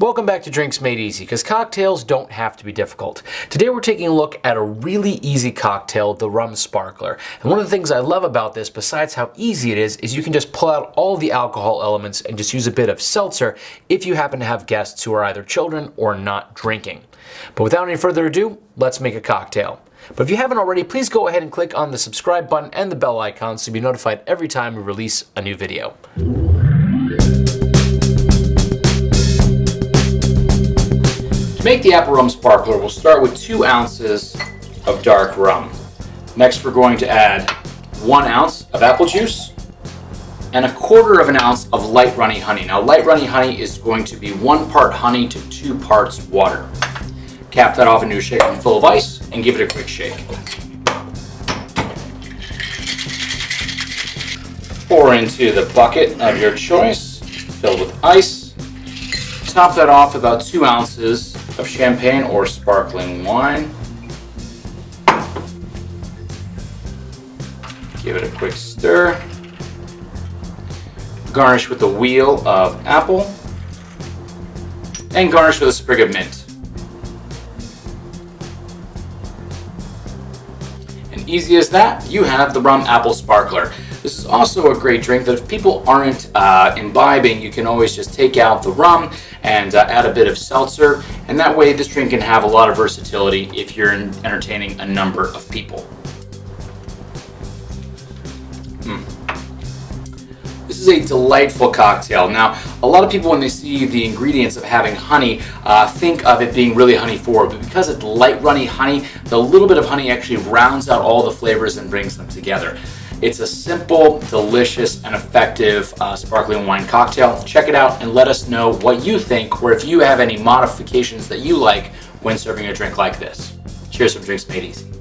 Welcome back to Drinks Made Easy, because cocktails don't have to be difficult. Today we're taking a look at a really easy cocktail, the Rum Sparkler. And one of the things I love about this, besides how easy it is, is you can just pull out all the alcohol elements and just use a bit of seltzer if you happen to have guests who are either children or not drinking. But without any further ado, let's make a cocktail. But if you haven't already, please go ahead and click on the subscribe button and the bell icon so you'll be notified every time we release a new video. Make the apple rum sparkler, we'll start with two ounces of dark rum. Next, we're going to add one ounce of apple juice and a quarter of an ounce of light runny honey. Now, light runny honey is going to be one part honey to two parts water. Cap that off into a shaker full of ice and give it a quick shake. Pour into the bucket of your choice, filled with ice. Top that off about two ounces of champagne or sparkling wine. Give it a quick stir. Garnish with a wheel of apple. And garnish with a sprig of mint. Easy as that, you have the rum apple sparkler. This is also a great drink that if people aren't uh, imbibing, you can always just take out the rum and uh, add a bit of seltzer. And that way this drink can have a lot of versatility if you're entertaining a number of people. Is a delightful cocktail. Now, a lot of people when they see the ingredients of having honey, uh, think of it being really honey forward, but because it's light runny honey, the little bit of honey actually rounds out all the flavors and brings them together. It's a simple, delicious, and effective uh, sparkling wine cocktail. Check it out and let us know what you think or if you have any modifications that you like when serving a drink like this. Cheers from Drinks Made Easy.